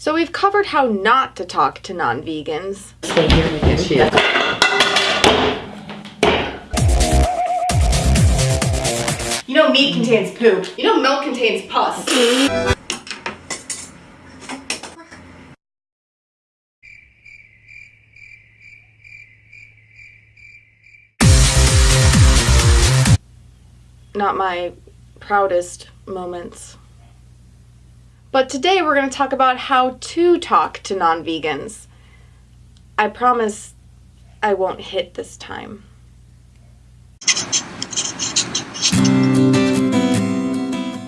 So we've covered how not to talk to non-vegans. Stay here and get you. You know meat contains poop. You know milk contains pus. Not my proudest moments. But today we're going to talk about how to talk to non vegans. I promise I won't hit this time.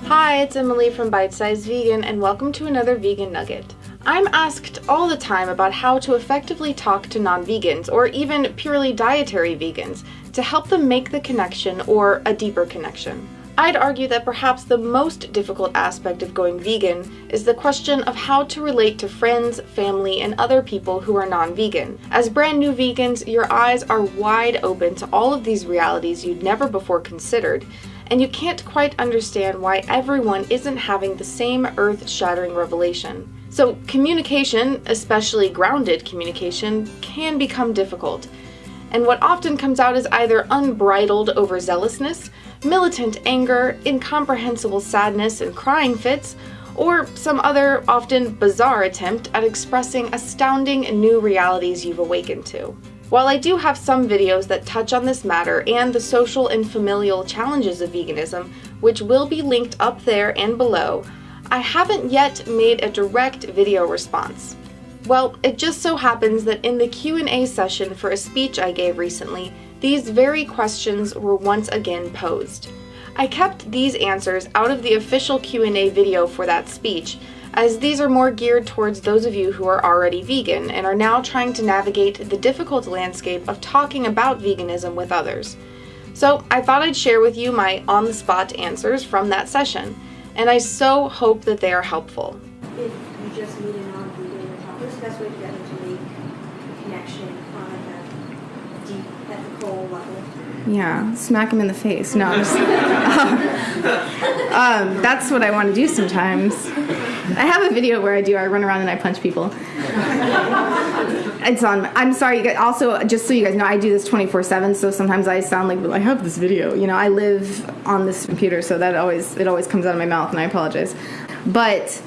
Hi, it's Emily from Bite Size Vegan, and welcome to another Vegan Nugget. I'm asked all the time about how to effectively talk to non vegans or even purely dietary vegans to help them make the connection or a deeper connection. I'd argue that perhaps the most difficult aspect of going vegan is the question of how to relate to friends, family, and other people who are non vegan. As brand new vegans, your eyes are wide open to all of these realities you'd never before considered, and you can't quite understand why everyone isn't having the same earth shattering revelation. So, communication, especially grounded communication, can become difficult. And what often comes out is either unbridled overzealousness, militant anger, incomprehensible sadness and crying fits, or some other, often bizarre attempt at expressing astounding new realities you've awakened to. While I do have some videos that touch on this matter and the social and familial challenges of veganism, which will be linked up there and below, I haven't yet made a direct video response. Well, it just so happens that in the Q&A session for a speech I gave recently, these very questions were once again posed. I kept these answers out of the official Q&A video for that speech, as these are more geared towards those of you who are already vegan and are now trying to navigate the difficult landscape of talking about veganism with others. So I thought I'd share with you my on-the-spot answers from that session, and I so hope that they are helpful. If you just meet a non-vegan and talk, what's the best way to get them to make a connection on like a deep Yeah, smack him in the face. No, just, um, that's what I want to do sometimes. I have a video where I do. I run around and I punch people. It's on. I'm sorry. You guys, also, just so you guys know, I do this 24/7. So sometimes I sound like well, I have this video. You know, I live on this computer, so that always it always comes out of my mouth, and I apologize. But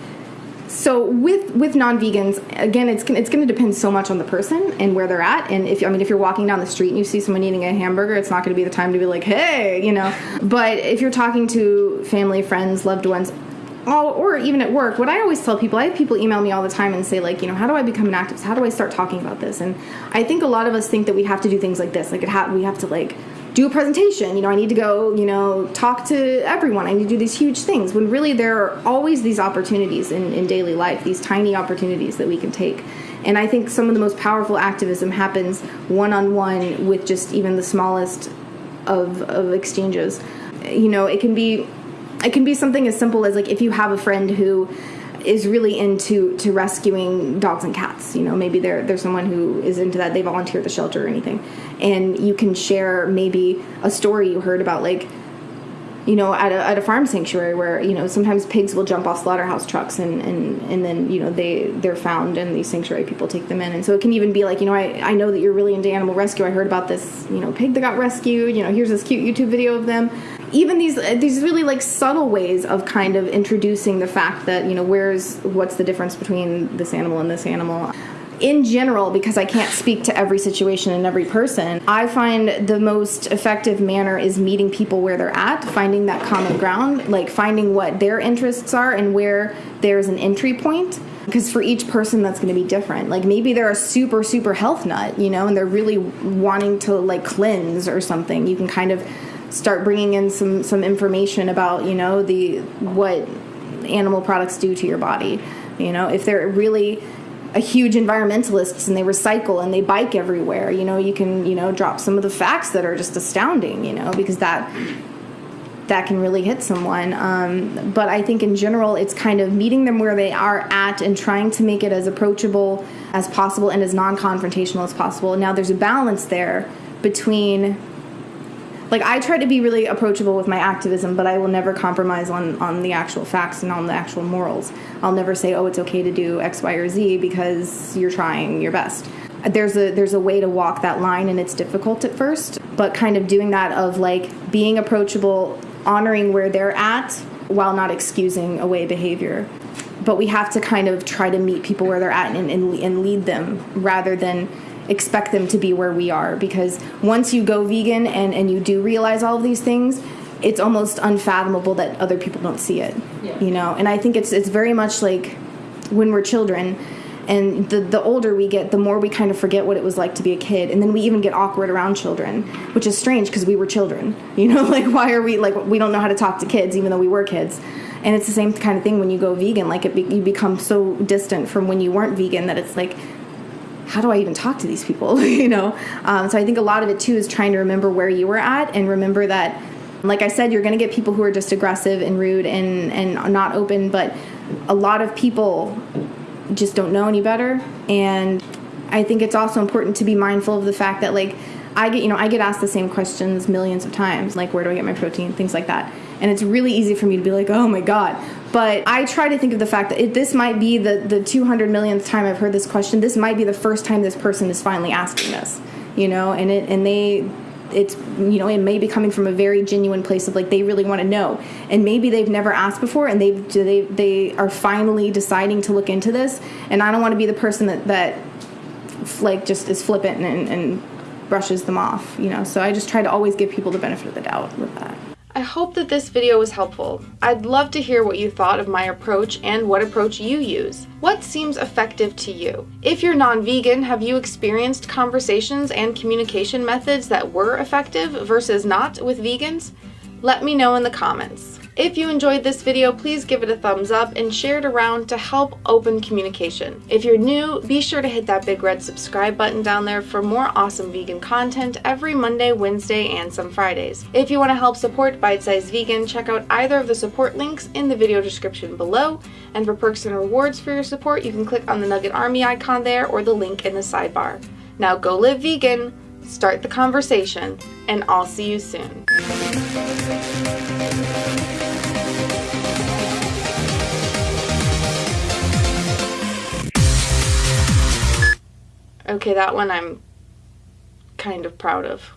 so with with non-vegans again it's it's going to depend so much on the person and where they're at. And if i mean if you're walking down the street and you see someone eating a hamburger it's not going to be the time to be like hey you know? But if you're talking to family friends loved ones or, or even at work what i always tell people i have people email me all the time and say like you know how do i become an activist? How do i start talking about this? And i think a lot of us think that we have to do things like this. Like it ha- we have to like do a presentation. You know, I need to go, you know, talk to everyone. I need to do these huge things. When really there are always these opportunities in, in daily life, these tiny opportunities that we can take. And I think some of the most powerful activism happens one on one with just even the smallest of, of exchanges. You know, it can be it can be something as simple as like if you have a friend who is really into to rescuing dogs and cats. You know, maybe they're there's someone who is into that. They volunteer at the shelter or anything, and you can share maybe a story you heard about like you know at a, at a farm sanctuary where you know sometimes pigs will jump off slaughterhouse trucks and and and then you know they they're found and these sanctuary people take them in and so it can even be like you know I, I know that you're really into animal rescue i heard about this you know pig that got rescued you know here's this cute youtube video of them even these uh, these really like subtle ways of kind of introducing the fact that you know where's what's the difference between this animal and this animal in general, because I can't speak to every situation and every person, I find the most effective manner is meeting people where they're at, finding that common ground, like finding what their interests are and where there's an entry point. Because for each person, that's going to be different. Like maybe they're a super, super health nut, you know, and they're really wanting to like cleanse or something. You can kind of start bringing in some some information about you know the what animal products do to your body. You know, if they're really a huge environmentalists and they recycle and they bike everywhere, you know, you can you know drop some of the facts that are just astounding. You know, because that that can really hit someone. Um, but I think in general, it's kind of meeting them where they are at and trying to make it as approachable as possible and as non confrontational as possible. Now, there's a balance there between like I try to be really approachable with my activism, but I will never compromise on on the actual facts and on the actual morals. I'll never say, "Oh, it's okay to do X, Y, or Z" because you're trying your best. There's a there's a way to walk that line, and it's difficult at first, but kind of doing that of like being approachable, honoring where they're at, while not excusing away behavior. But we have to kind of try to meet people where they're at and, and, and lead them rather than expect them to be where we are because once you go vegan and, and you do realize all of these things it's almost unfathomable that other people don't see it Yeah. you know? And i think it's it's very much like when we're children and the, the older we get the more we kind of forget what it was like to be a kid. And then we even get awkward around children which is strange because we were children you know? Like why are we like we don't know how to talk to kids even though we were kids. And it's the same kind of thing when you go vegan like it be, you become so distant from when you weren't vegan that it's like how do I even talk to these people? you know? Um, so I think a lot of it too is trying to remember where you were at and remember that, like I said, you're going to get people who are just aggressive and rude and, and not open, but a lot of people just don't know any better. And I think it's also important to be mindful of the fact that, like, I get, you know, I get asked the same questions millions of times, like, where do I get my protein? Things like that. And it's really easy for me to be like, oh my God. But I try to think of the fact that it, this might be the, the 200 millionth time I've heard this question. This might be the first time this person is finally asking this, you know, and it, and they, it's, you know, it may be coming from a very genuine place of like, they really want to know. And maybe they've never asked before and they've, they, they are finally deciding to look into this. And I don't want to be the person that, that like just is flippant and, and brushes them off, you know. So I just try to always give people the benefit of the doubt with that. I hope that this video was helpful. I'd love to hear what you thought of my approach and what approach you use. What seems effective to you? If you're non-vegan, have you experienced conversations and communication methods that were effective versus not with vegans? Let me know in the comments. If you enjoyed this video, please give it a thumbs up and share it around to help open communication. If you're new, be sure to hit that big red subscribe button down there for more awesome vegan content every Monday, Wednesday, and some Fridays. If you want to help support Bite Size Vegan, check out either of the support links in the video description below. And for perks and rewards for your support, you can click on the Nugget Army icon there or the link in the sidebar. Now go live vegan, start the conversation, and I'll see you soon. Okay, that one I'm kind of proud of.